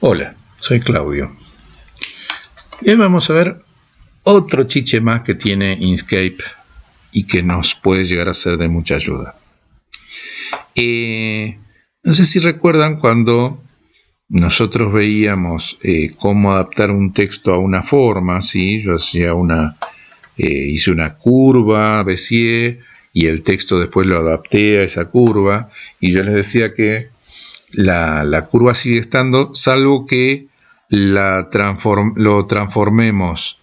Hola, soy Claudio. Y hoy vamos a ver otro chiche más que tiene Inkscape y que nos puede llegar a ser de mucha ayuda. Eh, no sé si recuerdan cuando nosotros veíamos eh, cómo adaptar un texto a una forma, ¿sí? yo hacía una, eh, hice una curva, Bézier, y el texto después lo adapté a esa curva, y yo les decía que la, curva sigue estando, salvo que la lo transformemos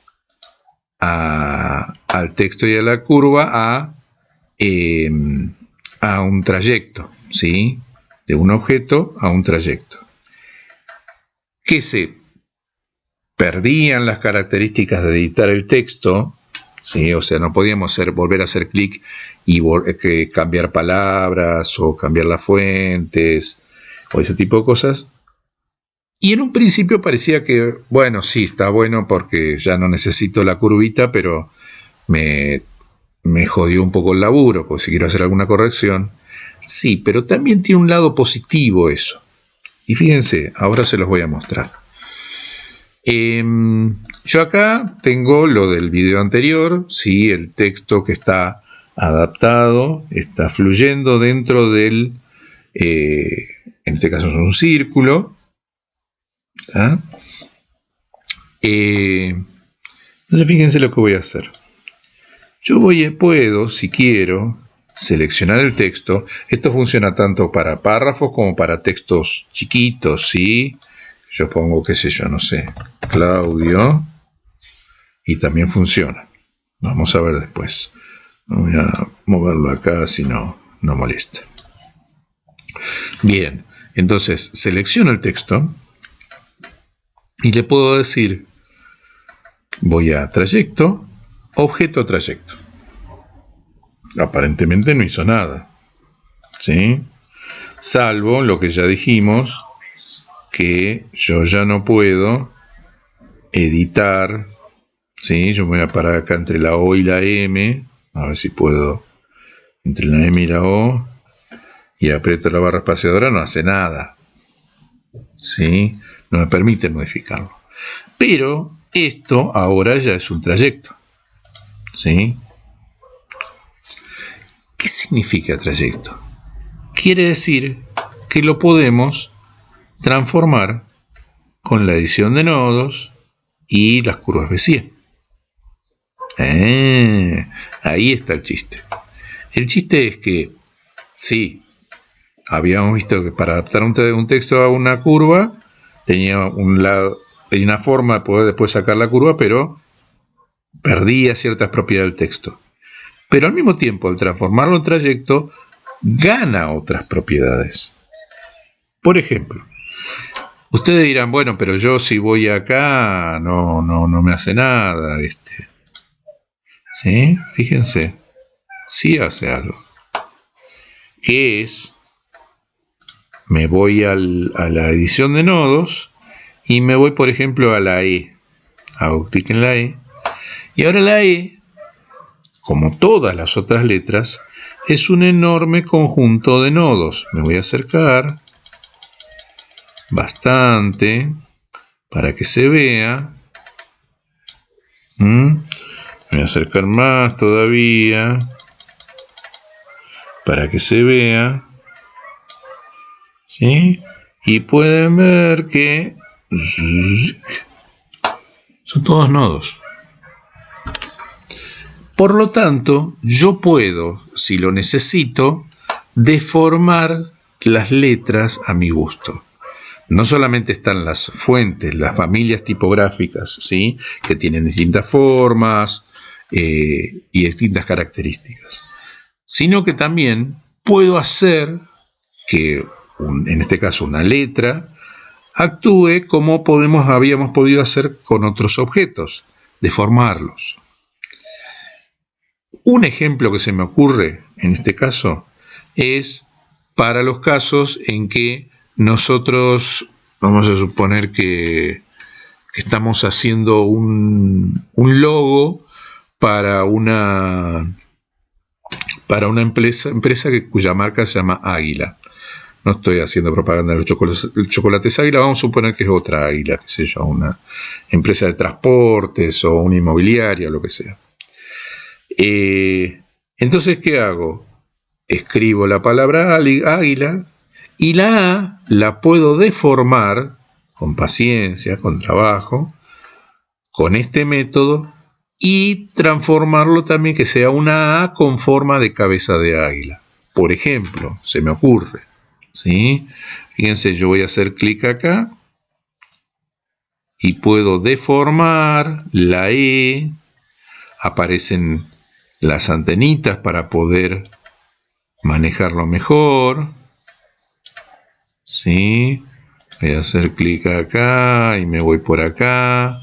al texto y a la curva a, em, a un trayecto, ¿sí? De un objeto a un trayecto. Que se perdían las características de editar el texto, ¿sí? O sea, no podíamos hacer, volver a hacer clic y eh, cambiar palabras o cambiar las fuentes, o ese tipo de cosas. Y en un principio parecía que, bueno, sí, está bueno porque ya no necesito la curvita, pero me, me jodió un poco el laburo, porque si quiero hacer alguna corrección. Sí, pero también tiene un lado positivo eso. Y fíjense, ahora se los voy a mostrar. Em, yo acá tengo lo del video anterior, sí, el texto que está adaptado, está fluyendo dentro del, eh, en este caso es un círculo. ¿ah? Eh, entonces fíjense lo que voy a hacer. Yo voy, puedo, si quiero, seleccionar el texto. Esto funciona tanto para párrafos como para textos chiquitos, ¿sí? Yo pongo, qué sé yo, no sé, Claudio. Y también funciona. Vamos a ver después. Voy a moverlo acá si no, no molesta. Bien, entonces selecciono el texto y le puedo decir, voy a trayecto, objeto trayecto. Aparentemente no hizo nada. ¿Sí? Salvo lo que ya dijimos, que yo ya no puedo editar. ¿Sí? Yo me voy a parar acá entre la O y la M. A ver si puedo. Entre la M y la O y aprieto la barra espaciadora, no hace nada. ¿Sí? No me permite modificarlo. Pero esto ahora ya es un trayecto. ¿Sí? ¿Qué significa trayecto? Quiere decir que lo podemos transformar con la edición de nodos y las curvas Bézier. Ah, ahí está el chiste. El chiste es que, sí, habíamos visto que para adaptar un, texto a una curva tenía un lado, una forma de poder después sacar la curva, pero perdía ciertas propiedades del texto. Pero al mismo tiempo, al transformarlo en trayecto, gana otras propiedades. Por ejemplo, ustedes dirán, bueno, pero yo si voy acá no, no, no me hace nada. Este. ¿Sí? Fíjense, sí hace algo. ¿Qué es me voy a la edición de nodos y me voy, por ejemplo, a la E. Hago clic en la E. Y ahora la E, como todas las otras letras, es un enorme conjunto de nodos. Me voy a acercar bastante para que se vea. ¿Mm? Me voy a acercar más todavía para que se vea. ¿Sí? Y pueden ver que son todos nodos. Por lo tanto, yo puedo, si lo necesito, deformar las letras a mi gusto. No solamente están las fuentes, las familias tipográficas, ¿sí? que tienen distintas formas eh, y distintas características, sino que también puedo hacer que en este caso una letra, actúe como podemos, habíamos podido hacer con otros objetos, deformarlos. Un ejemplo que se me ocurre en este caso es para los casos en que nosotros, vamos a suponer que, estamos haciendo un, logo para una, para una empresa, empresa cuya marca se llama Águila. No estoy haciendo propaganda de los chocolates, águila, vamos a suponer que es otra águila, qué sé yo, una empresa de transportes o una inmobiliaria, lo que sea. Eh, entonces, ¿qué hago? Escribo la palabra águila y la A la puedo deformar con paciencia, con trabajo, con este método y transformarlo también que sea una A con forma de cabeza de águila. Por ejemplo, se me ocurre, ¿sí? Fíjense, yo voy a hacer clic acá y puedo deformar la E, aparecen las antenitas para poder manejarlo mejor. ¿Sí? Voy a hacer clic acá y me voy por acá.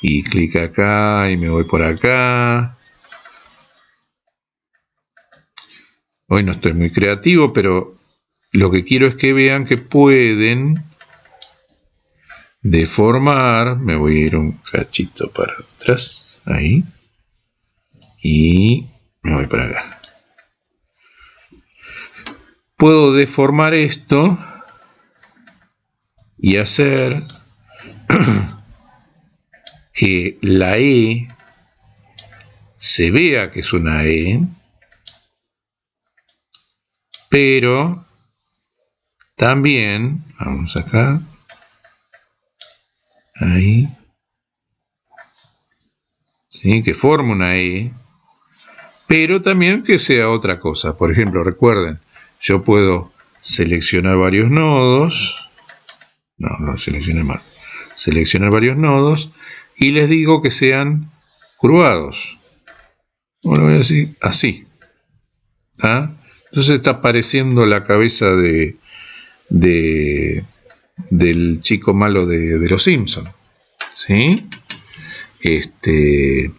Y clic acá y me voy por acá. Hoy no estoy muy creativo, pero lo que quiero es que vean que pueden deformar. Me voy a ir un cachito para atrás. Ahí y me voy para acá. Puedo deformar esto y hacer que la E se vea que es una E, pero también, vamos acá, ahí, ¿sí? que forma una E, pero también que sea otra cosa. Por ejemplo, recuerden, yo puedo seleccionar varios nodos, no, no seleccioné mal, seleccionar varios nodos y les digo que sean curvados. Bueno, voy a decir así. Entonces está apareciendo la cabeza de, de del chico malo de, de los Simpsons. ¿Sí? Este,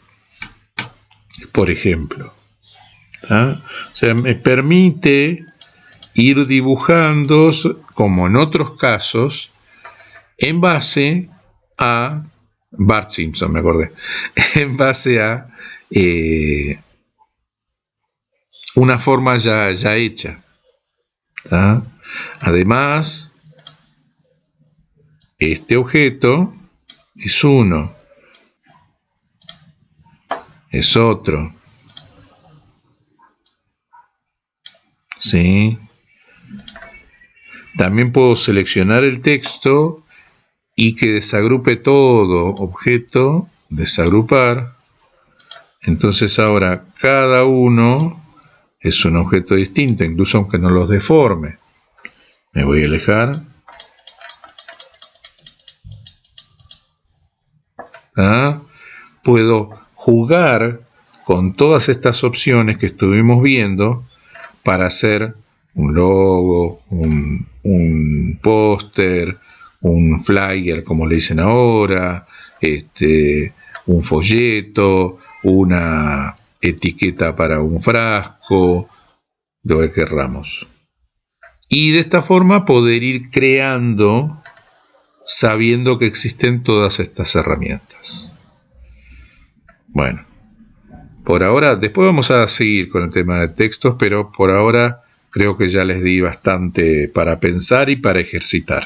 por ejemplo. ¿ah? O sea, me permite ir dibujando, como en otros casos, en base a Bart Simpson, me acordé, en base a eh, una forma ya, ya hecha. Además, este objeto es uno, es otro, ¿sí? También puedo seleccionar el texto y que desagrupe todo objeto, desagrupar. Entonces ahora cada uno es un objeto distinto, incluso aunque no los deforme. Me voy a alejar. ¿Ah? Puedo jugar con todas estas opciones que estuvimos viendo para hacer un logo, un, póster, un flyer, como le dicen ahora, este, un folleto, una etiqueta para un frasco, lo que querramos. Y de esta forma poder ir creando sabiendo que existen todas estas herramientas. Bueno, por ahora, después vamos a seguir con el tema de textos, pero por ahora creo que ya les di bastante para pensar y para ejercitar.